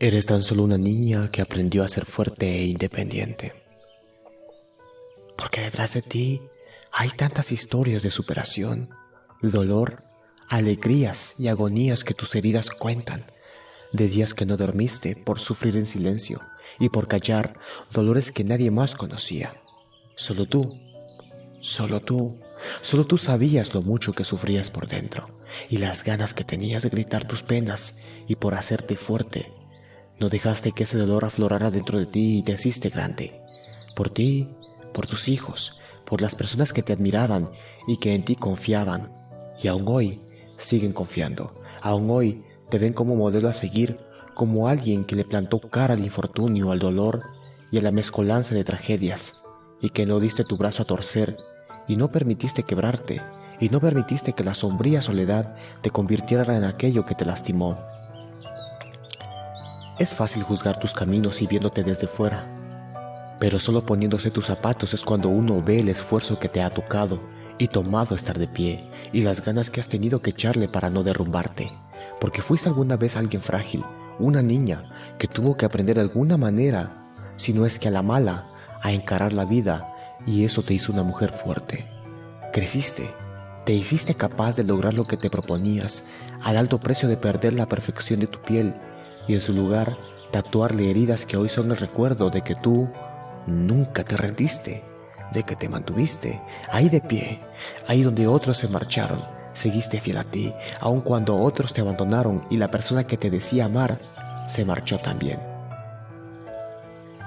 Eres tan solo una niña que aprendió a ser fuerte e independiente. Porque detrás de ti hay tantas historias de superación, dolor, alegrías y agonías que tus heridas cuentan, de días que no dormiste por sufrir en silencio y por callar dolores que nadie más conocía. Solo tú, solo tú, solo tú sabías lo mucho que sufrías por dentro y las ganas que tenías de gritar tus penas y por hacerte fuerte. No dejaste que ese dolor aflorara dentro de ti y te hiciste grande. Por ti, por tus hijos, por las personas que te admiraban y que en ti confiaban. Y aún hoy siguen confiando. Aún hoy te ven como modelo a seguir, como alguien que le plantó cara al infortunio, al dolor y a la mezcolanza de tragedias, y que no diste tu brazo a torcer y no permitiste quebrarte y no permitiste que la sombría soledad te convirtiera en aquello que te lastimó. Es fácil juzgar tus caminos y viéndote desde fuera, pero solo poniéndose tus zapatos es cuando uno ve el esfuerzo que te ha tocado y tomado estar de pie y las ganas que has tenido que echarle para no derrumbarte, porque fuiste alguna vez alguien frágil, una niña que tuvo que aprender de alguna manera, si no es que a la mala, a encarar la vida y eso te hizo una mujer fuerte. Creciste, te hiciste capaz de lograr lo que te proponías al alto precio de perder la perfección de tu piel y en su lugar tatuarle heridas que hoy son el recuerdo de que tú nunca te rendiste, de que te mantuviste ahí de pie, ahí donde otros se marcharon, seguiste fiel a ti, aun cuando otros te abandonaron y la persona que te decía amar se marchó también.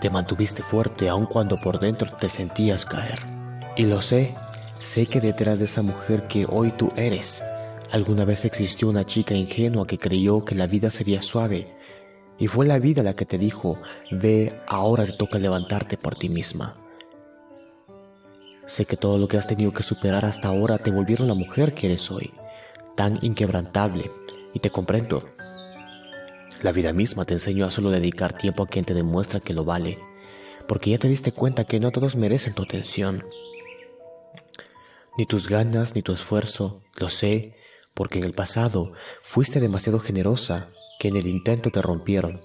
Te mantuviste fuerte aun cuando por dentro te sentías caer. Y lo sé, sé que detrás de esa mujer que hoy tú eres, alguna vez existió una chica ingenua que creyó que la vida sería suave. Y fue la vida la que te dijo, ve, ahora te toca levantarte por ti misma. Sé que todo lo que has tenido que superar hasta ahora te volvieron la mujer que eres hoy, tan inquebrantable, y te comprendo. La vida misma te enseñó a solo dedicar tiempo a quien te demuestra que lo vale, porque ya te diste cuenta que no todos merecen tu atención. Ni tus ganas, ni tu esfuerzo, lo sé, porque en el pasado fuiste demasiado generosa que en el intento te rompieron.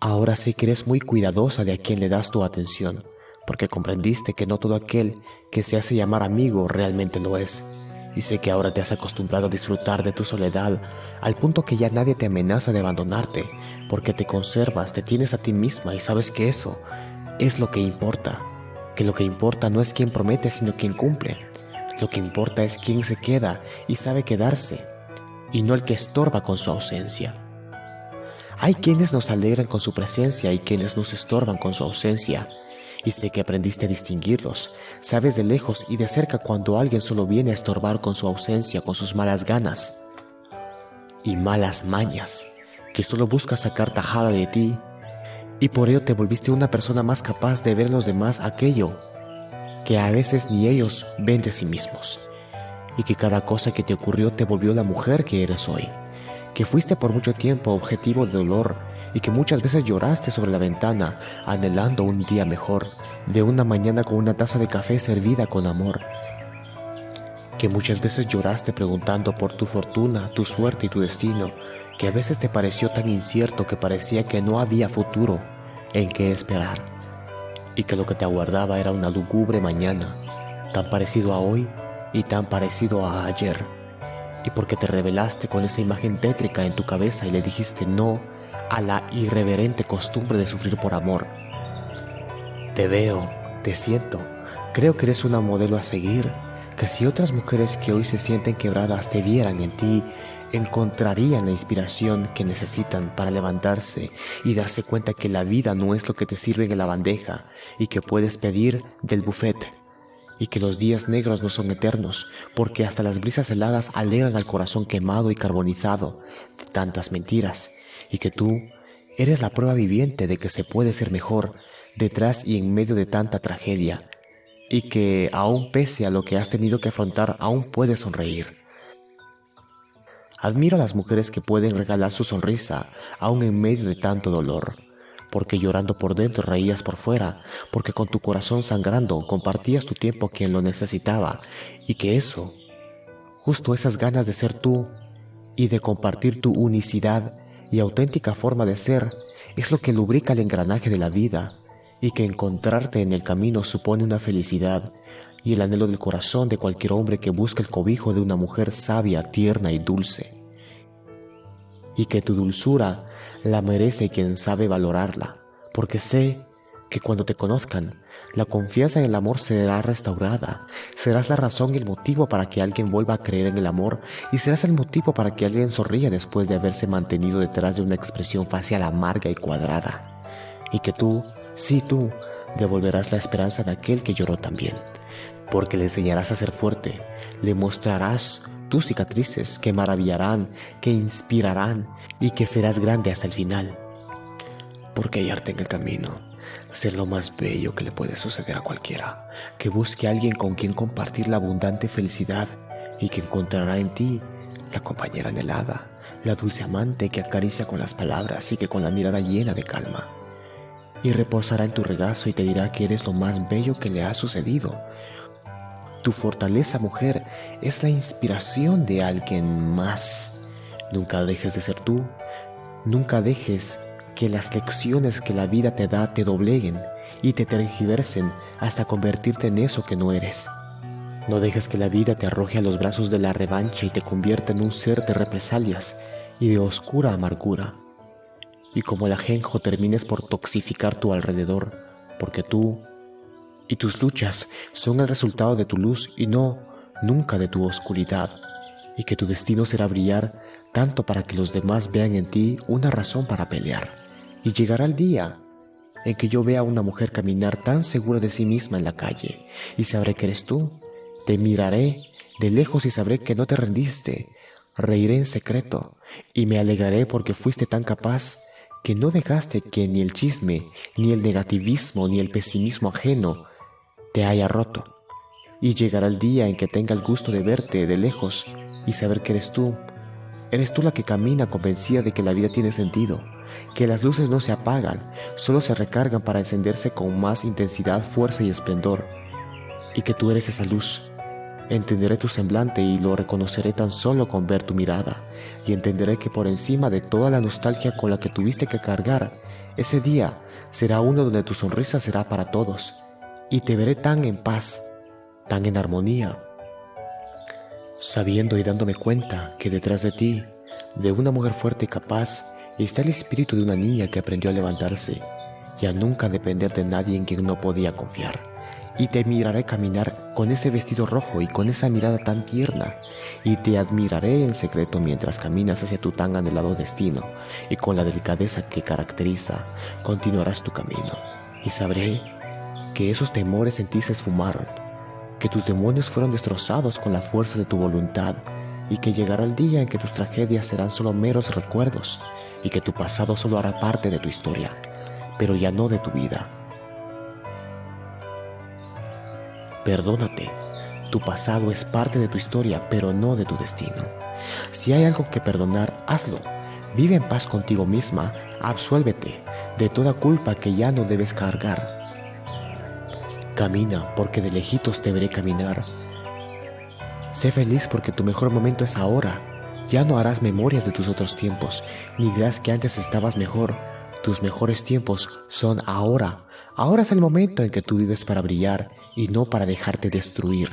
Ahora sé que eres muy cuidadosa de a quien le das tu atención, porque comprendiste que no todo aquel que se hace llamar amigo realmente lo es y sé que ahora te has acostumbrado a disfrutar de tu soledad al punto que ya nadie te amenaza de abandonarte, porque te conservas, te tienes a ti misma y sabes que eso es lo que importa, que lo que importa no es quien promete sino quien cumple, lo que importa es quién se queda y sabe quedarse, y no el que estorba con su ausencia. Hay quienes nos alegran con su presencia y quienes nos estorban con su ausencia, y sé que aprendiste a distinguirlos. Sabes de lejos y de cerca cuando alguien solo viene a estorbar con su ausencia, con sus malas ganas y malas mañas, que solo busca sacar tajada de ti, y por ello te volviste una persona más capaz de ver en los demás aquello que a veces ni ellos ven de sí mismos, y que cada cosa que te ocurrió te volvió la mujer que eres hoy, que fuiste por mucho tiempo objetivo de dolor, y que muchas veces lloraste sobre la ventana anhelando un día mejor, de una mañana con una taza de café servida con amor. Que muchas veces lloraste preguntando por tu fortuna, tu suerte y tu destino, que a veces te pareció tan incierto que parecía que no había futuro en qué esperar, y que lo que te aguardaba era una lúgubre mañana, tan parecido a hoy y tan parecido a ayer, y porque te revelaste con esa imagen tétrica en tu cabeza y le dijiste no a la irreverente costumbre de sufrir por amor. Te veo, te siento, creo que eres una modelo a seguir, que si otras mujeres que hoy se sienten quebradas te vieran en ti, encontrarían la inspiración que necesitan para levantarse y darse cuenta que la vida no es lo que te sirve en la bandeja y que puedes pedir del buffet y que los días negros no son eternos, porque hasta las brisas heladas alegran al corazón quemado y carbonizado de tantas mentiras, y que tú eres la prueba viviente de que se puede ser mejor detrás y en medio de tanta tragedia, y que aún pese a lo que has tenido que afrontar, aún puedes sonreír. Admiro a las mujeres que pueden regalar su sonrisa aún en medio de tanto dolor, porque llorando por dentro reías por fuera, porque con tu corazón sangrando compartías tu tiempo a quien lo necesitaba, y que eso, justo esas ganas de ser tú y de compartir tu unicidad, y auténtica forma de ser es lo que lubrica el engranaje de la vida y que encontrarte en el camino supone una felicidad y el anhelo del corazón de cualquier hombre que busca el cobijo de una mujer sabia, tierna y dulce. Y que tu dulzura la merece quien sabe valorarla, porque sé que cuando te conozcan, la confianza en el amor será restaurada. Serás la razón y el motivo para que alguien vuelva a creer en el amor y serás el motivo para que alguien sonría después de haberse mantenido detrás de una expresión facial amarga y cuadrada. Y que tú, sí tú, devolverás la esperanza de aquel que lloró también. Porque le enseñarás a ser fuerte, le mostrarás tus cicatrices que maravillarán, que inspirarán y que serás grande hasta el final. Porque hay arte en el camino ser lo más bello que le puede suceder a cualquiera, que busque a alguien con quien compartir la abundante felicidad y que encontrará en ti la compañera anhelada, la dulce amante que acaricia con las palabras y que con la mirada llena de calma. Y reposará en tu regazo y te dirá que eres lo más bello que le ha sucedido. Tu fortaleza, mujer, es la inspiración de alguien más. Nunca dejes de ser tú, nunca dejes que las lecciones que la vida te da te dobleguen y te tergiversen hasta convertirte en eso que no eres. No dejes que la vida te arroje a los brazos de la revancha y te convierta en un ser de represalias y de oscura amargura. Y como el ajenjo termines por toxificar tu alrededor, porque tú y tus luchas son el resultado de tu luz y no nunca de tu oscuridad, y que tu destino será brillar tanto para que los demás vean en ti una razón para pelear y llegará el día en que yo vea a una mujer caminar tan segura de sí misma en la calle y sabré que eres tú. Te miraré de lejos y sabré que no te rendiste. Reiré en secreto y me alegraré porque fuiste tan capaz que no dejaste que ni el chisme, ni el negativismo, ni el pesimismo ajeno te haya roto. Y llegará el día en que tenga el gusto de verte de lejos y saber que eres tú. Eres tú la que camina convencida de que la vida tiene sentido que las luces no se apagan, solo se recargan para encenderse con más intensidad, fuerza y esplendor, y que tú eres esa luz. Entenderé tu semblante y lo reconoceré tan solo con ver tu mirada, y entenderé que por encima de toda la nostalgia con la que tuviste que cargar, ese día será uno donde tu sonrisa será para todos, y te veré tan en paz, tan en armonía, sabiendo y dándome cuenta que detrás de ti, de una mujer fuerte y capaz, está el espíritu de una niña que aprendió a levantarse y a nunca depender de nadie en quien no podía confiar. Y te miraré caminar con ese vestido rojo y con esa mirada tan tierna, y te admiraré en secreto mientras caminas hacia tu tan anhelado destino, y con la delicadeza que caracteriza, continuarás tu camino. Y sabré que esos temores en ti se esfumaron, que tus demonios fueron destrozados con la fuerza de tu voluntad, y que llegará el día en que tus tragedias serán solo meros recuerdos, y que tu pasado solo hará parte de tu historia, pero ya no de tu vida. Perdónate, tu pasado es parte de tu historia, pero no de tu destino. Si hay algo que perdonar, hazlo. Vive en paz contigo misma, absuélvete de toda culpa que ya no debes cargar. Camina porque de lejitos te veré caminar. Sé feliz porque tu mejor momento es ahora ya no harás memorias de tus otros tiempos, ni dirás que antes estabas mejor. Tus mejores tiempos son ahora. Ahora es el momento en que tú vives para brillar y no para dejarte destruir.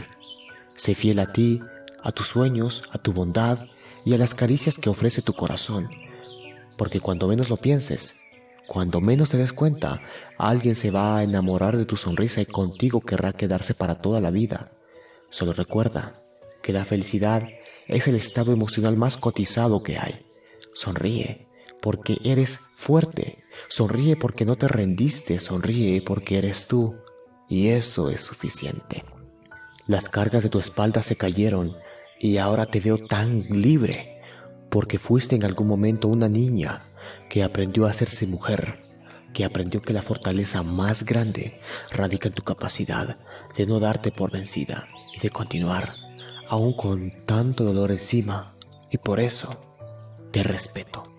Sé fiel a ti, a tus sueños, a tu bondad y a las caricias que ofrece tu corazón. Porque cuando menos lo pienses, cuando menos te des cuenta, alguien se va a enamorar de tu sonrisa y contigo querrá quedarse para toda la vida. Solo recuerda que la felicidad es el estado emocional más cotizado que hay. Sonríe porque eres fuerte. Sonríe porque no te rendiste. Sonríe porque eres tú. Y eso es suficiente. Las cargas de tu espalda se cayeron y ahora te veo tan libre porque fuiste en algún momento una niña que aprendió a hacerse mujer, que aprendió que la fortaleza más grande radica en tu capacidad de no darte por vencida y de continuar aún con tanto dolor encima, y por eso te respeto.